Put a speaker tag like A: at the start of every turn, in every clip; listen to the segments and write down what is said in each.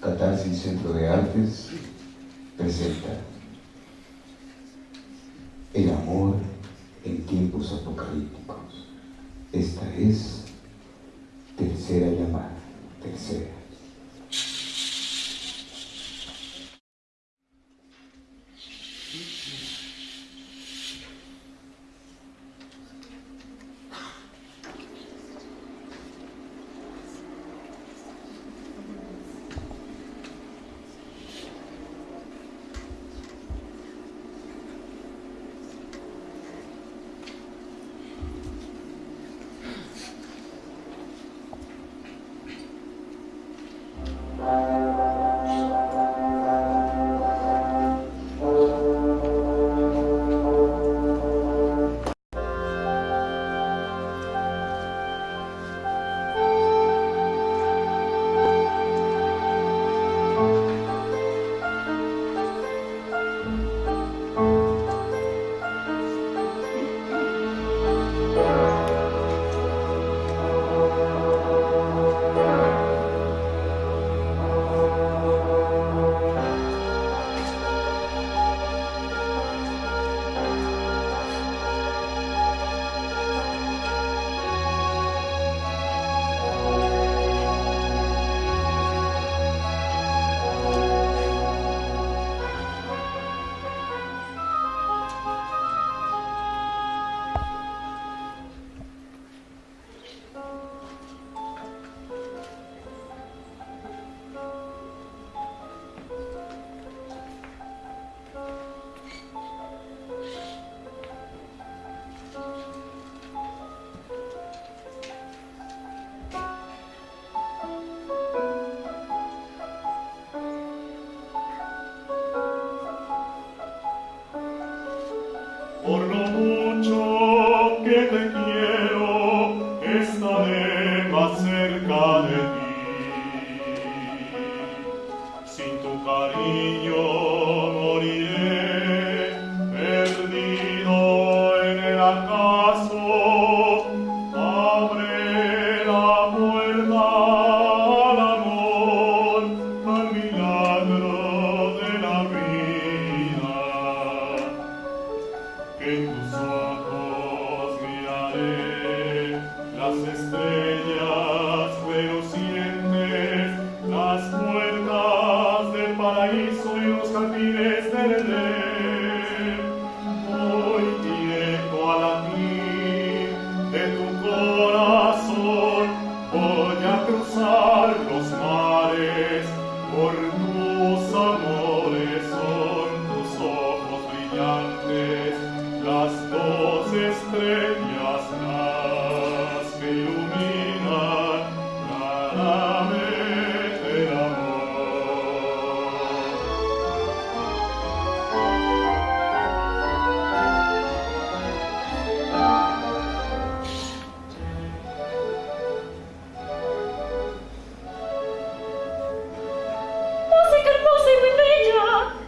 A: Catarsis Centro de Artes presenta El amor en tiempos apocalípticos. Esta es tercera llamada, tercera.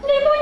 B: 你不要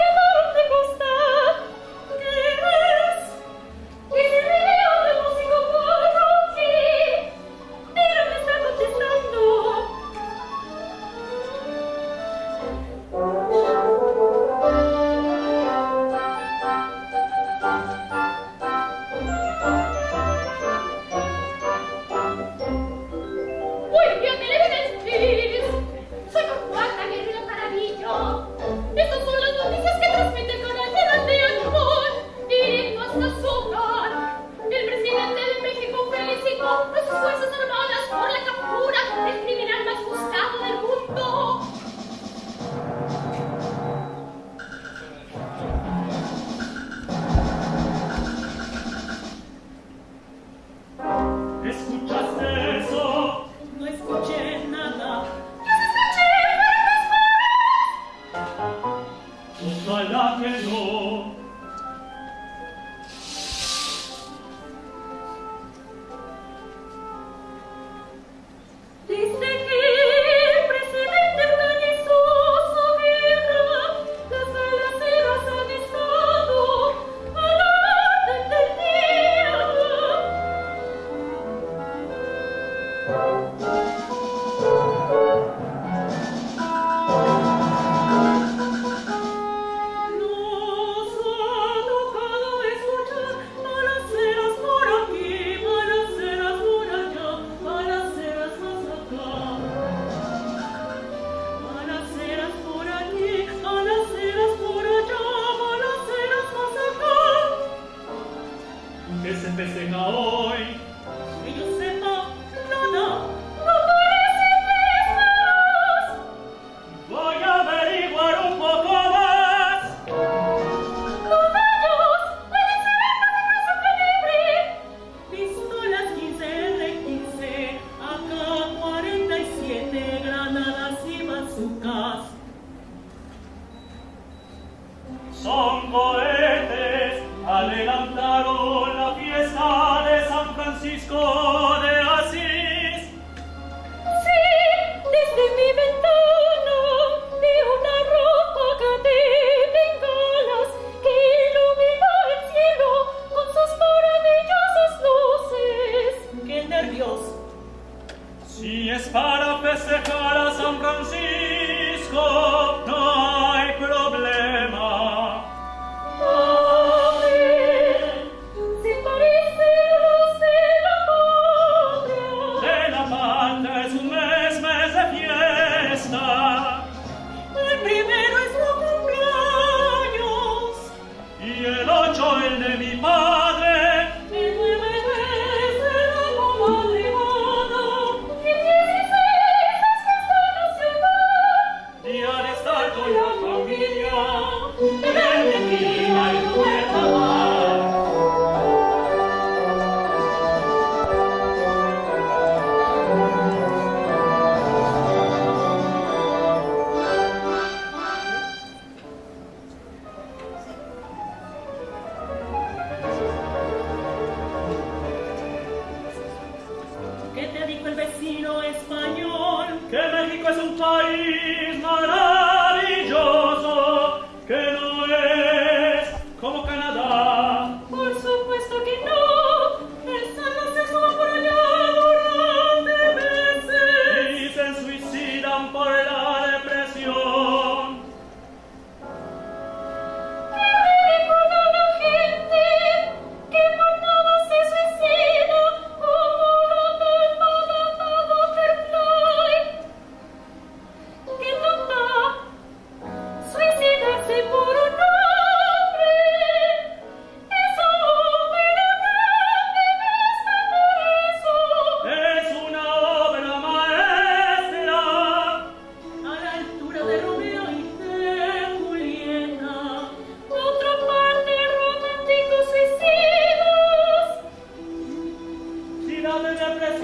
B: Son cohetes, adelantaron la fiesta de San Francisco de Asís.
C: Sí, desde mi ventana vi una roja de bengalas que iluminó el cielo con sus maravillosas luces.
D: ¡Qué nervios!
B: Si es para festejar a San Francisco,
C: Father,
B: God bless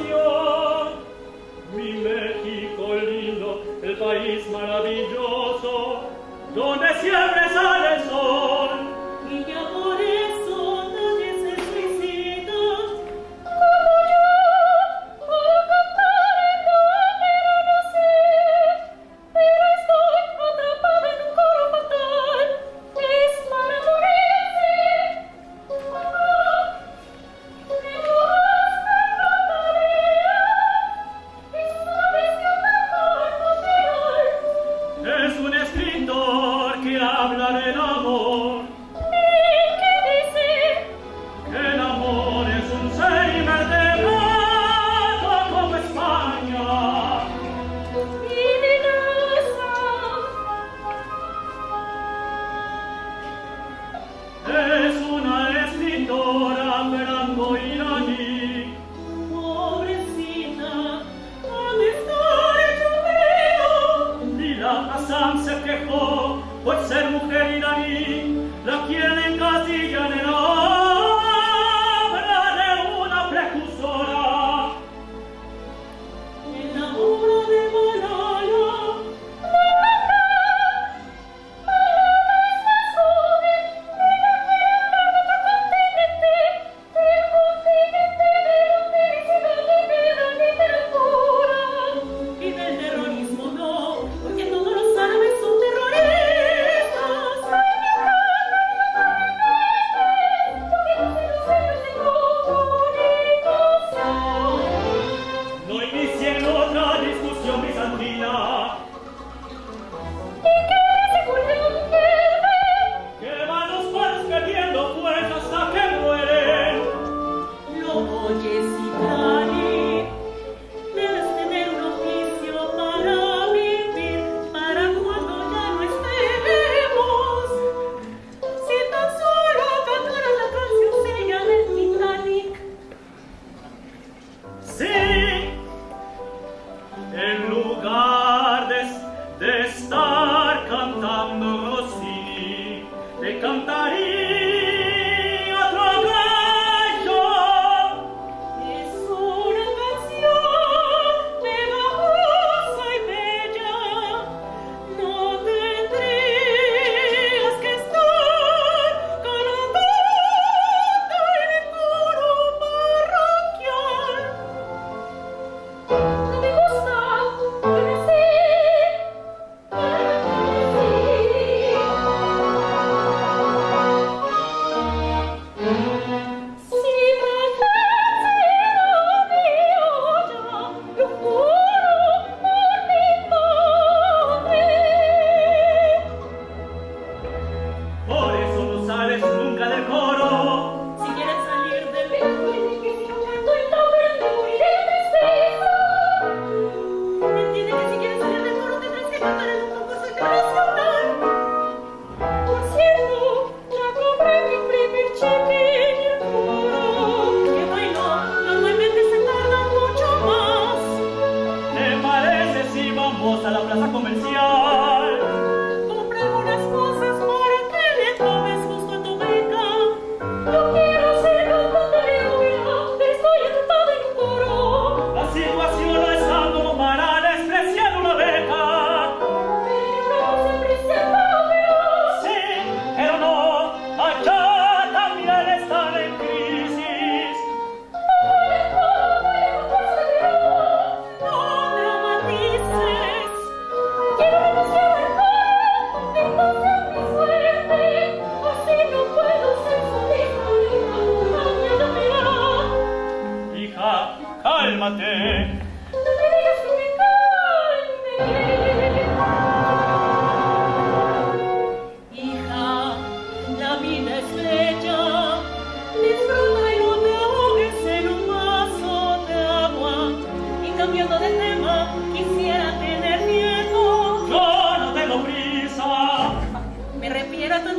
B: majestà refiero
D: a
C: tus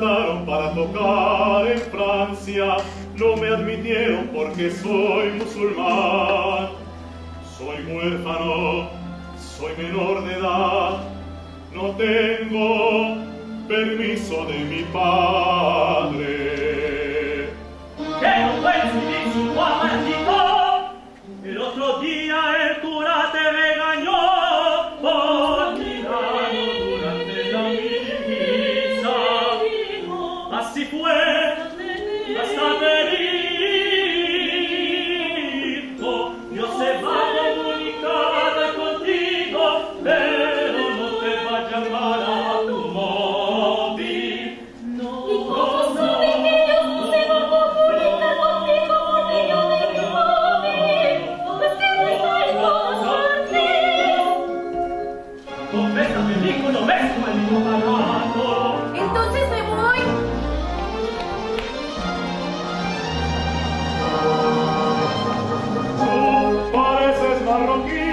C: para tocar en Francia, no me
D: admitieron porque soy musulmán. Soy
B: huérfano, soy menor de
D: edad, no
B: tengo permiso de mi padre. parroquia.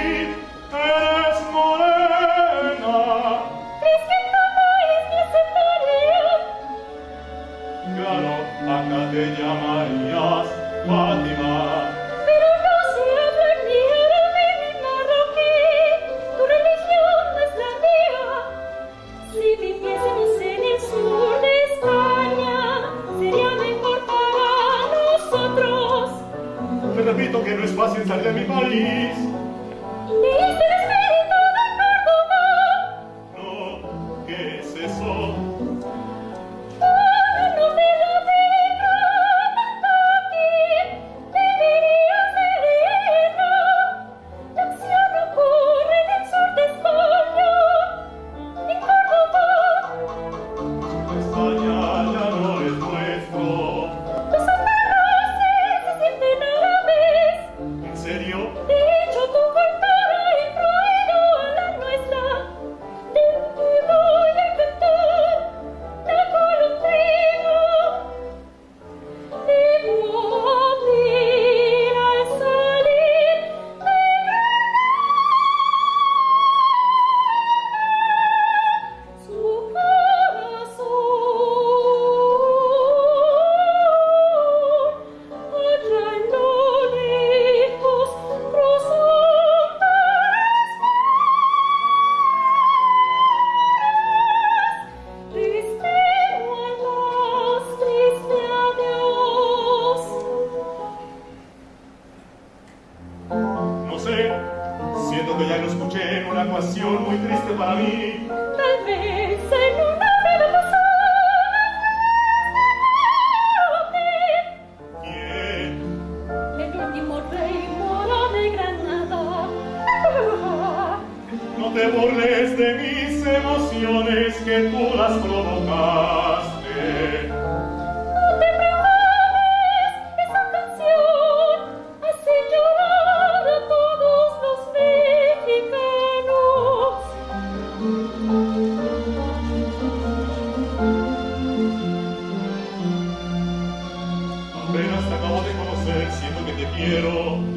B: Quiero.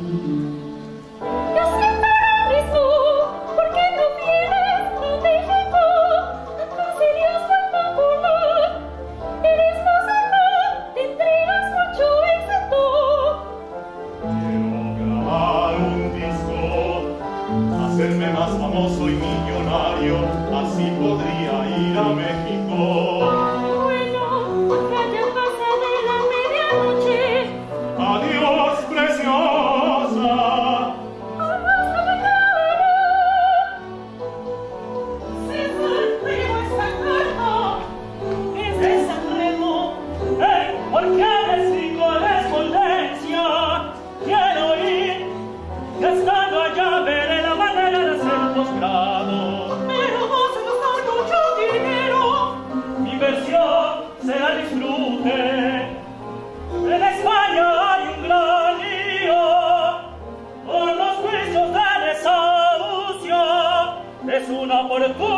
E: Es
F: una oportunidad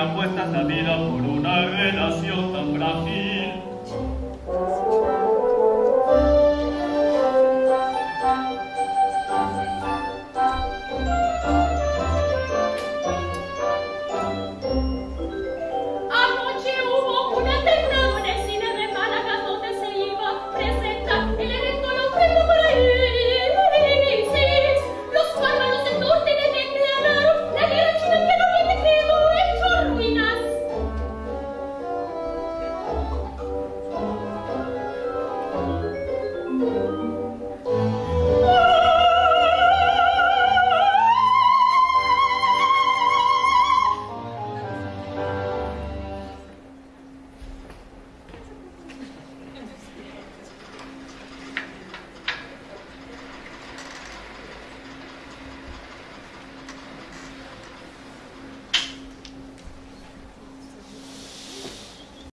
F: apuestas la vida por una relación tan frágil.